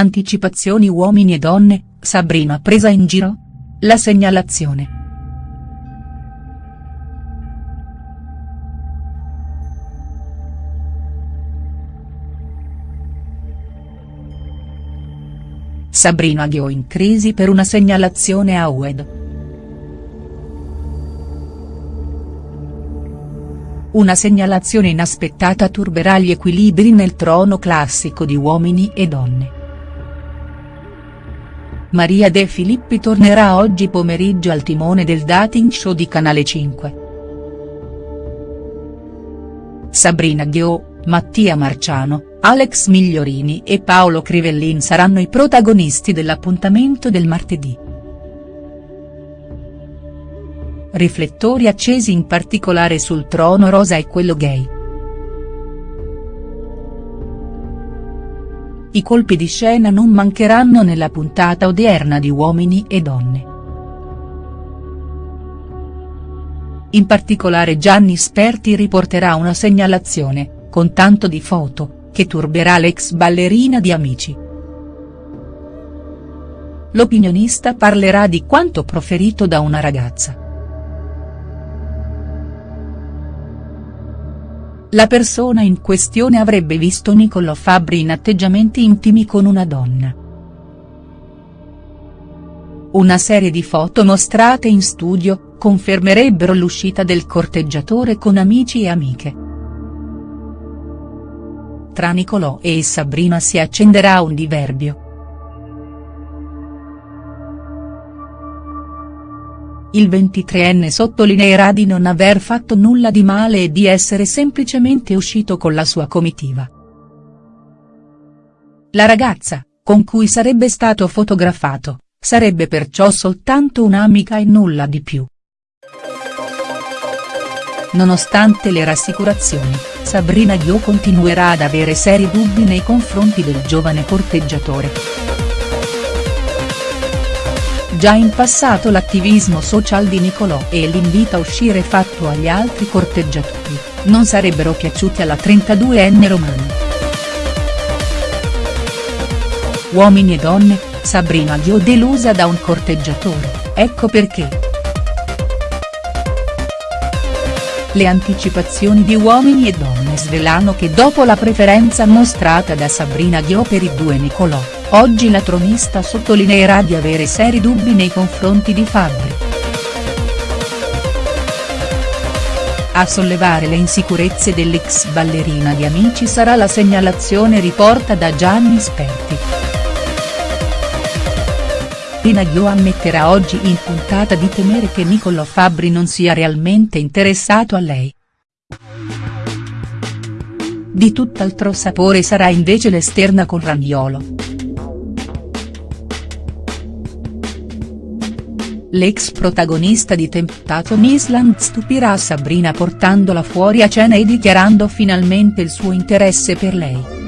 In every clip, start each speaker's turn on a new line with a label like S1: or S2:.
S1: Anticipazioni uomini e donne, Sabrina presa in giro? La segnalazione. Sabrina Ghio in crisi per una segnalazione a UED. Una segnalazione inaspettata turberà gli equilibri nel trono classico di uomini e donne. Maria De Filippi tornerà oggi pomeriggio al timone del dating show di Canale 5. Sabrina Ghio, Mattia Marciano, Alex Migliorini e Paolo Crivellin saranno i protagonisti dell'appuntamento del martedì. Riflettori accesi in particolare sul trono rosa e quello gay. I colpi di scena non mancheranno nella puntata odierna di Uomini e Donne. In particolare Gianni Sperti riporterà una segnalazione, con tanto di foto, che turberà l'ex ballerina di Amici. L'opinionista parlerà di quanto proferito da una ragazza. La persona in questione avrebbe visto Niccolò Fabbri in atteggiamenti intimi con una donna. Una serie di foto mostrate in studio, confermerebbero l'uscita del corteggiatore con amici e amiche. Tra Niccolò e Sabrina si accenderà un diverbio. Il 23enne sottolineerà di non aver fatto nulla di male e di essere semplicemente uscito con la sua comitiva. La ragazza, con cui sarebbe stato fotografato, sarebbe perciò soltanto un'amica e nulla di più. Nonostante le rassicurazioni, Sabrina Ghio continuerà ad avere seri dubbi nei confronti del giovane corteggiatore. Già in passato l'attivismo social di Nicolò e l'invito a uscire fatto agli altri corteggiatori, non sarebbero piaciuti alla 32enne romana. Uomini e donne, Sabrina Ghio delusa da un corteggiatore, ecco perché. Le anticipazioni di Uomini e Donne svelano che dopo la preferenza mostrata da Sabrina Ghio per i due Nicolò, Oggi la tronista sottolineerà di avere seri dubbi nei confronti di Fabbri. A sollevare le insicurezze dell'ex ballerina di Amici sarà la segnalazione riporta da Gianni Sperti. Pina Ghio ammetterà oggi in puntata di temere che Niccolò Fabbri non sia realmente interessato a lei. Di tutt'altro sapore sarà invece l'esterna con Ragnolo. L'ex protagonista di Temptation Island stupirà Sabrina portandola fuori a cena e dichiarando finalmente il suo interesse per lei.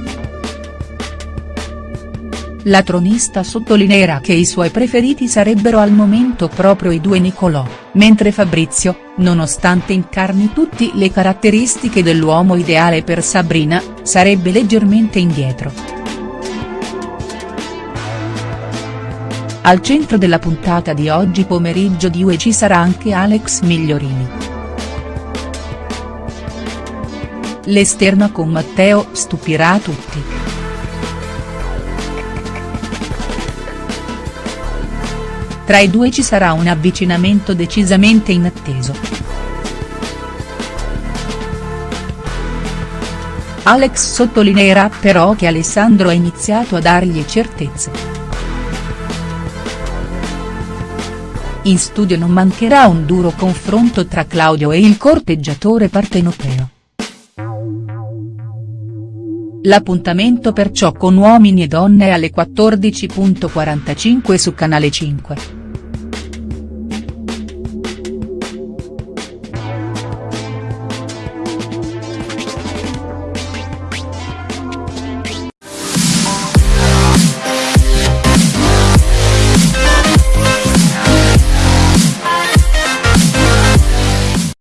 S1: La tronista sottolineerà che i suoi preferiti sarebbero al momento proprio i due Nicolò, mentre Fabrizio, nonostante incarni tutte le caratteristiche dell'uomo ideale per Sabrina, sarebbe leggermente indietro. Al centro della puntata di oggi pomeriggio di UE ci sarà anche Alex Migliorini. L'esterna con Matteo stupirà tutti. Tra i due ci sarà un avvicinamento decisamente inatteso. Alex sottolineerà però che Alessandro ha iniziato a dargli certezze. In studio non mancherà un duro confronto tra Claudio e il corteggiatore partenopeo. L'appuntamento perciò con Uomini e Donne alle 14.45 su Canale 5.